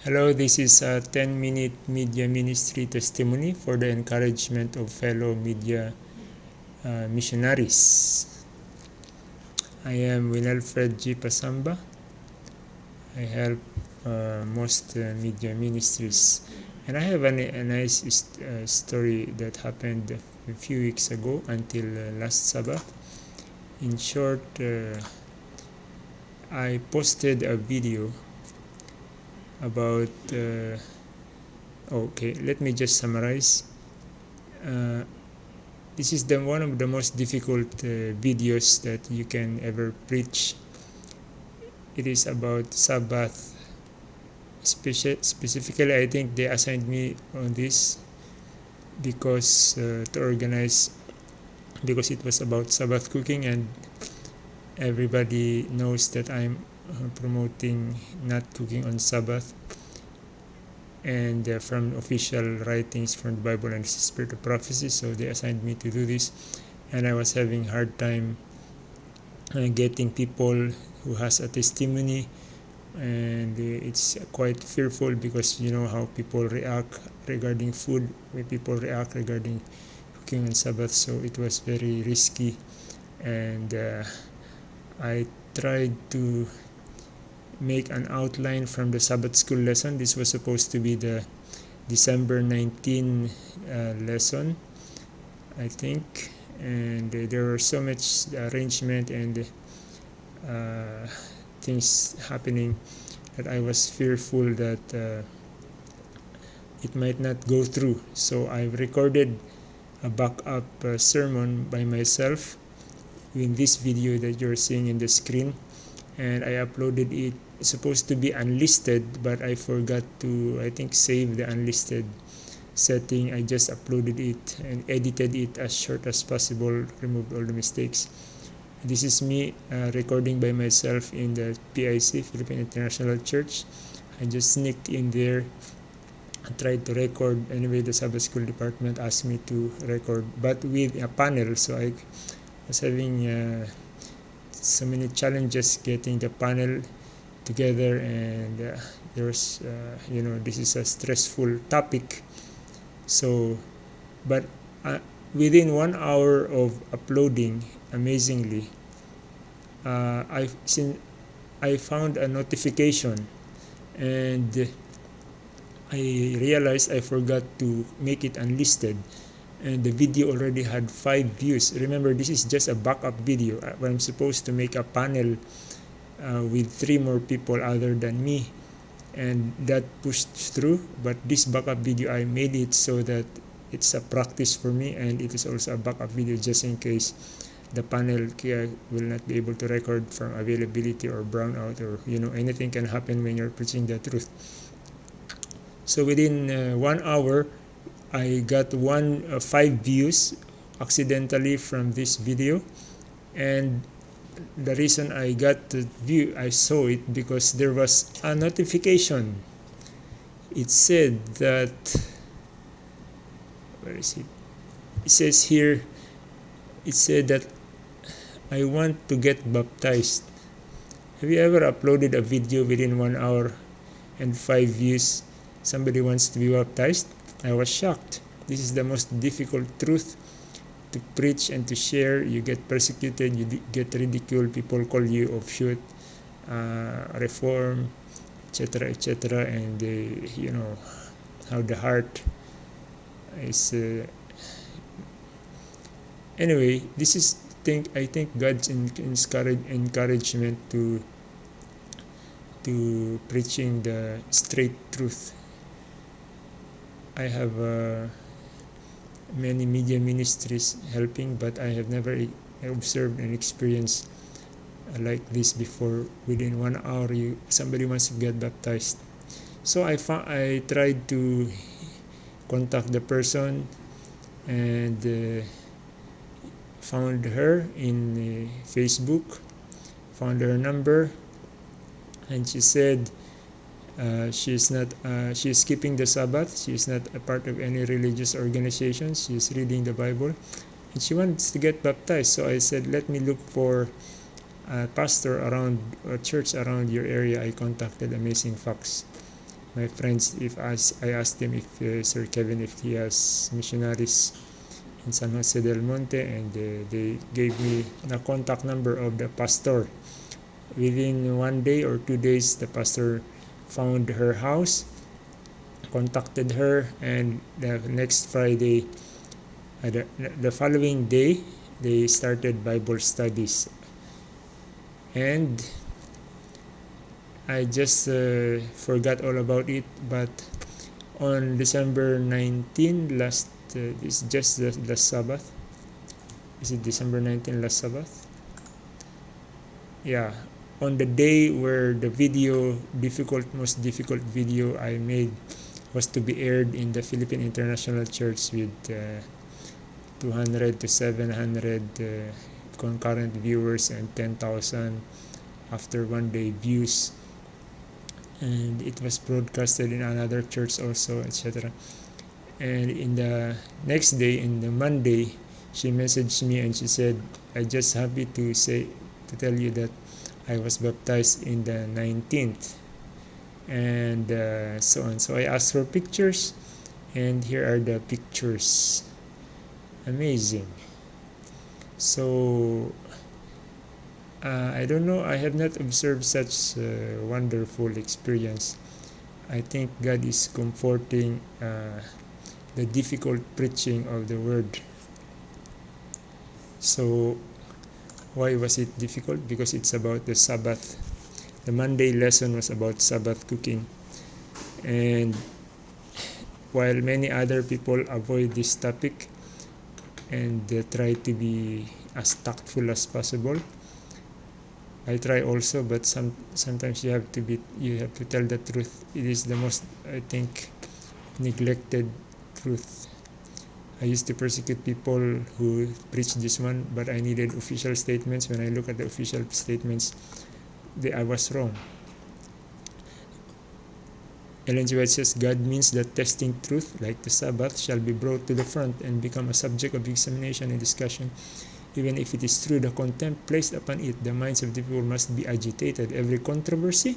Hello, this is a 10 minute media ministry testimony for the encouragement of fellow media uh, missionaries. I am Winelfred G. Pasamba. I help uh, most uh, media ministries. And I have an, a nice uh, story that happened a few weeks ago until uh, last Sabbath. In short, uh, I posted a video about uh, okay let me just summarize. Uh, this is the one of the most difficult uh, videos that you can ever preach. It is about sabbath. Speci specifically i think they assigned me on this because uh, to organize because it was about sabbath cooking and everybody knows that i'm promoting not cooking on Sabbath and uh, from official writings from the Bible and the Spirit of Prophecy. So they assigned me to do this, and I was having hard time uh, getting people who has a testimony, and uh, it's quite fearful because you know how people react regarding food, when people react regarding cooking on Sabbath. So it was very risky, and uh, I tried to make an outline from the Sabbath school lesson. This was supposed to be the December 19 uh, lesson, I think. And uh, there were so much arrangement and uh, things happening that I was fearful that uh, it might not go through. So I recorded a backup uh, sermon by myself in this video that you're seeing in the screen and I uploaded it supposed to be unlisted but I forgot to I think save the unlisted setting. I just uploaded it and edited it as short as possible removed all the mistakes. This is me uh, recording by myself in the PIC Philippine International Church. I just sneaked in there and tried to record. Anyway the Sabbath school department asked me to record but with a panel. So I was having uh, so many challenges getting the panel together and uh, there's uh, you know this is a stressful topic. So but uh, within one hour of uploading amazingly uh, I seen I found a notification and I realized I forgot to make it unlisted and the video already had five views. Remember this is just a backup video uh, I'm supposed to make a panel uh, with three more people other than me. And that pushed through but this backup video I made it so that it's a practice for me and it is also a backup video just in case the panel will not be able to record from availability or brownout or you know anything can happen when you're preaching the truth. So within uh, one hour I got one uh, five views accidentally from this video. And the reason I got the view, I saw it because there was a notification. It said that, where is it? It says here, it said that I want to get baptized. Have you ever uploaded a video within one hour and five views? Somebody wants to be baptized? I was shocked. This is the most difficult truth to preach and to share you get persecuted you get ridiculed people call you offshoot uh, reform etc etc and uh, you know how the heart is uh, anyway this is think I think God's encourage, encouragement to to preaching the straight truth. I have uh, many media ministries helping but I have never observed and experienced like this before. Within one hour you somebody wants to get baptized. So I found I tried to contact the person and uh, found her in uh, Facebook found her number and she said uh, she is not uh, she is keeping the sabbath. She is not a part of any religious organization. She is reading the bible. And she wants to get baptized. So i said let me look for a pastor around a church around your area. I contacted Amazing Facts my friends if I, I asked them if uh, Sir Kevin if he has missionaries in San Jose del Monte and uh, they gave me the contact number of the pastor. Within one day or two days the pastor found her house contacted her and the next Friday uh, the, the following day they started Bible studies. And I just uh, forgot all about it but on December 19 last uh, this just the, the Sabbath. Is it December 19 last Sabbath? Yeah on the day where the video difficult most difficult video I made was to be aired in the Philippine International Church with uh, 200 to 700 uh, concurrent viewers and 10,000 after one day views. And it was broadcasted in another church also etc and in the next day in the monday she messaged me and she said i just happy to say to tell you that i was baptized in the 19th and uh, so on. So i asked for pictures and here are the pictures. Amazing. So uh, I don't know I have not observed such uh, wonderful experience. I think God is comforting uh, the difficult preaching of the word. So why was it difficult? Because it's about the Sabbath. The Monday lesson was about Sabbath cooking. And while many other people avoid this topic and try to be as tactful as possible I try also but some sometimes you have to be you have to tell the truth. It is the most I think neglected truth I used to persecute people who preach this one but I needed official statements when I look at the official statements they, I was wrong Ellen G. White says God means that testing truth, like the Sabbath, shall be brought to the front and become a subject of examination and discussion. Even if it is true the contempt placed upon it, the minds of the people must be agitated. Every controversy,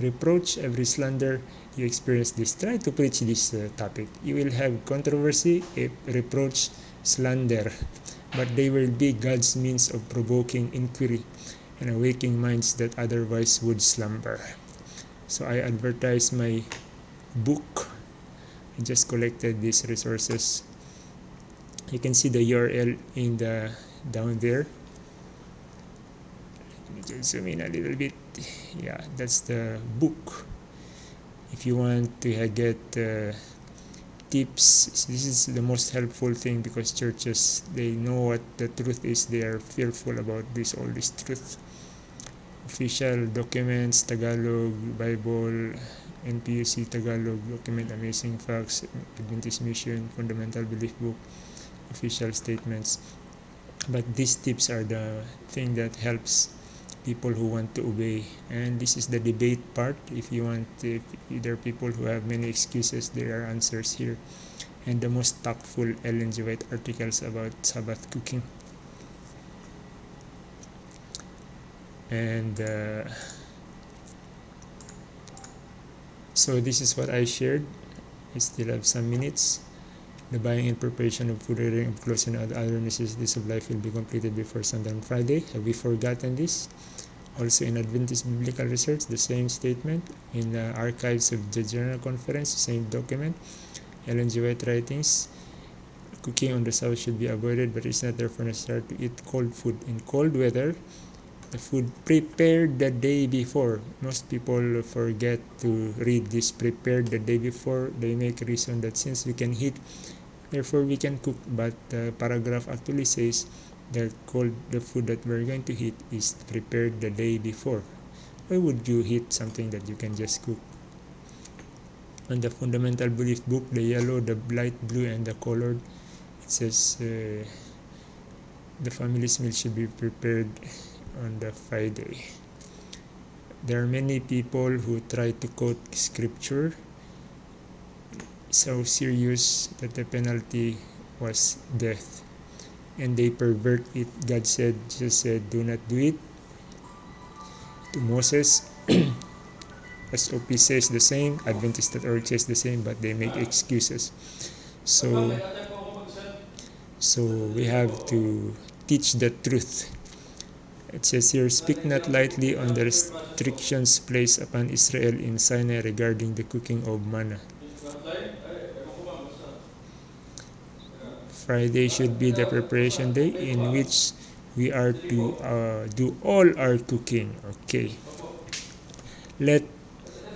reproach, every slander you experience this. Try to preach this uh, topic. You will have controversy, reproach, slander, but they will be God's means of provoking inquiry and awaking minds that otherwise would slumber. So I advertise my book. I just collected these resources. You can see the URL in the down there let me just zoom in a little bit yeah that's the book. If you want to get uh, tips this is the most helpful thing because churches they know what the truth is. They are fearful about this all this truth. Official documents tagalog bible npuc tagalog document amazing facts adventist mission fundamental belief book official statements. But these tips are the thing that helps people who want to obey. And this is the debate part. If you want if there are people who have many excuses there are answers here. And the most tactful Ellen G. White articles about Sabbath cooking. And uh, so this is what I shared. I still have some minutes the buying and preparation of food, rearing of clothes, and other necessities of life will be completed before sundown on Friday. Have we forgotten this? Also in Adventist Biblical Research, the same statement. In the archives of the General Conference, same document. Ellen G. White writings. Cooking on the south should be avoided, but it's not therefore necessary to eat cold food. In cold weather, the food prepared the day before. Most people forget to read this prepared the day before. They make a reason that since we can heat therefore we can cook but the paragraph actually says that cold the food that we're going to heat is prepared the day before. Why would you heat something that you can just cook? On the fundamental belief book the yellow the light blue and the colored it says uh, the family's meal should be prepared on the friday. There are many people who try to quote scripture so serious that the penalty was death and they pervert it god said jesus said do not do it to moses SOP says the same, Adventist.org says the same, but they make excuses. So, so we have to teach the truth. It says here, speak not lightly on the restrictions placed upon Israel in Sinai regarding the cooking of manna. Friday should be the preparation day in which we are to uh, do all our cooking. Okay. Let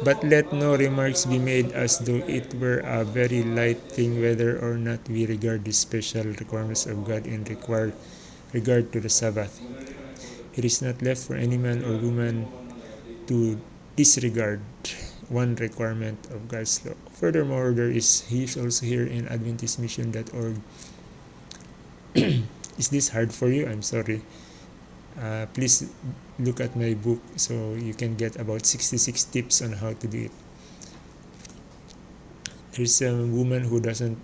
but let no remarks be made as though it were a very light thing whether or not we regard the special requirements of God in required regard to the Sabbath. It is not left for any man or woman to disregard one requirement of God's law. Furthermore, there is he is also here in AdventistMission.org. is this hard for you? I'm sorry. Uh, please look at my book so you can get about 66 tips on how to do it. There's a woman who doesn't,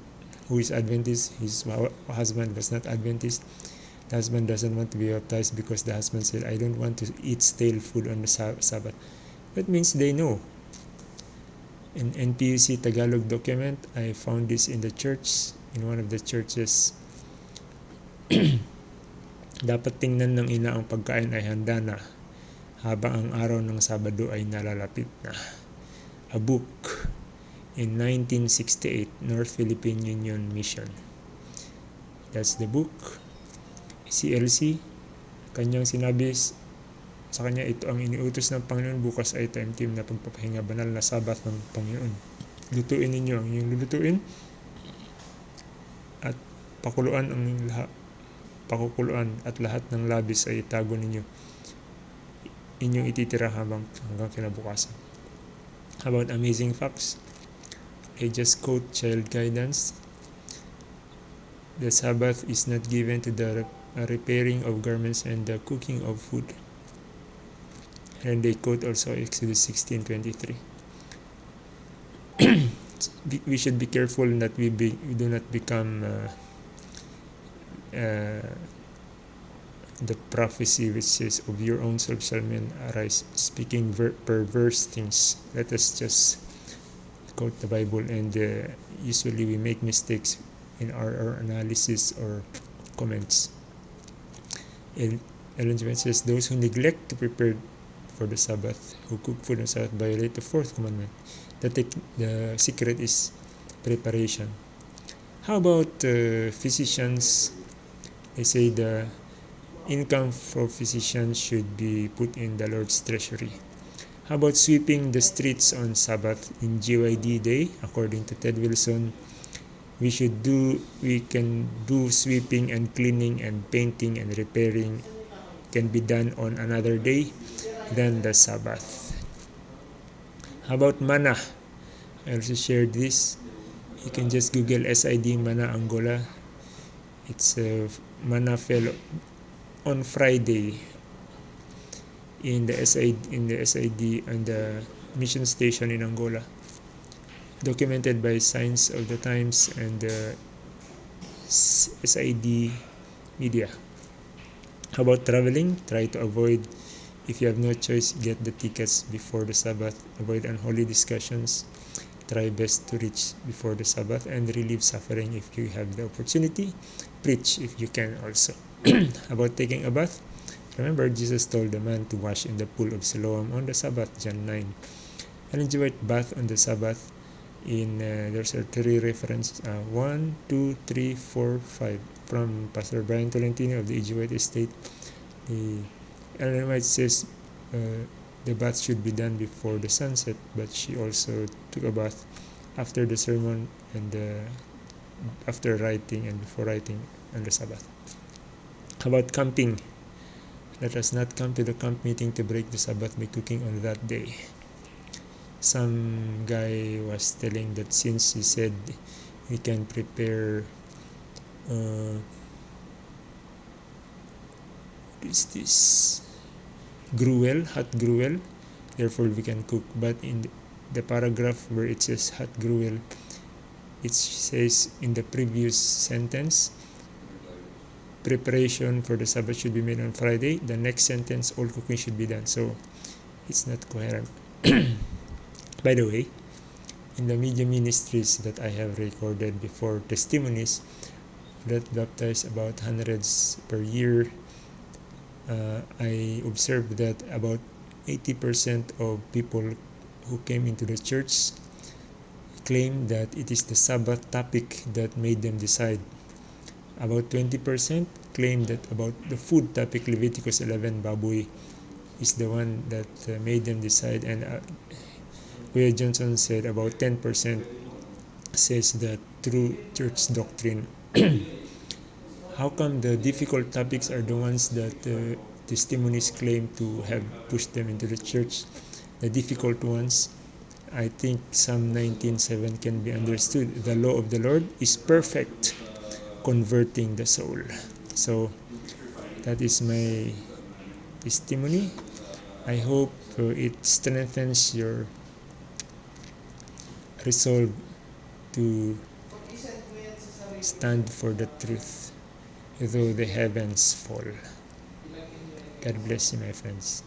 who is Adventist, his husband was not Adventist. The husband doesn't want to be baptized because the husband said, I don't want to eat stale food on the Sabbath. That means they know. In NPUC Tagalog document, I found this in the church, in one of the churches. Dapat tingnan ng ina ang pagkain ay handa na habang ang araw ng Sabado ay nalalapit na. A book in 1968, North Philippine Union Mission. That's the book. Si Elsie, kanyang sinabi sa kanya ito ang iniutos ng Panginoon bukas ay time team na pagpapahinga banal na sabat ng Panginoon. Lutuin ninyo ang inyong lulutuin at pakuluan ang lahat pakukuluan at lahat ng labis ay itago ninyo inyong ititira habang hanggang kinabukasan. About amazing facts, I just quote child guidance. The Sabbath is not given to the repairing of garments and the cooking of food. And they quote also Exodus 16:23. we should be careful that we, be, we do not become uh, uh, the prophecy which says of your own self shall men arise speaking perverse things. Let us just quote the bible and uh, usually we make mistakes in our, our analysis or comments. And ellen G. says those who neglect to prepare for the sabbath who cook food on sabbath violate the fourth commandment. The, the secret is preparation. How about uh, physicians they say the income for physicians should be put in the Lord's treasury. How about sweeping the streets on Sabbath in GYD day? According to Ted Wilson, we should do we can do sweeping and cleaning and painting and repairing can be done on another day than the Sabbath. How about manna? I also shared this. You can just Google SID Manna Angola. It's a manna fell on Friday in the SID in the SID and the mission station in Angola. Documented by Signs of the Times and the SID media. How about traveling? Try to avoid if you have no choice get the tickets before the Sabbath. Avoid unholy discussions. Try best to reach before the Sabbath and relieve suffering if you have the opportunity preach if you can also. About taking a bath. Remember jesus told the man to wash in the pool of siloam on the sabbath john 9 an enjoyed bath on the sabbath in uh, there's a three reference uh, 1 2 3 4 5 from pastor brian tolentino of the Ejewite estate. The ellen white says uh, the bath should be done before the sunset but she also took a bath after the sermon and uh, after writing and before writing on the sabbath how about camping? Let us not come to the camp meeting to break the Sabbath by cooking on that day. Some guy was telling that since he said we can prepare uh, what is this gruel, hot gruel, therefore we can cook. But in the paragraph where it says hot gruel, it says in the previous sentence preparation for the Sabbath should be made on Friday. The next sentence, all cooking should be done. So it's not coherent. By the way, in the media ministries that I have recorded before testimonies that baptize about hundreds per year, uh, I observed that about 80% of people who came into the church claim that it is the Sabbath topic that made them decide. About 20% claim that about the food topic Leviticus 11 baboy is the one that uh, made them decide. And uh, Kuya Johnson said about 10% says that true church doctrine. How come the difficult topics are the ones that uh, testimonies claim to have pushed them into the church? The difficult ones I think Psalm 19:7 can be understood. The law of the Lord is perfect, converting the soul. So that is my testimony. I hope uh, it strengthens your resolve to stand for the truth, though the heavens fall. God bless you, my friends.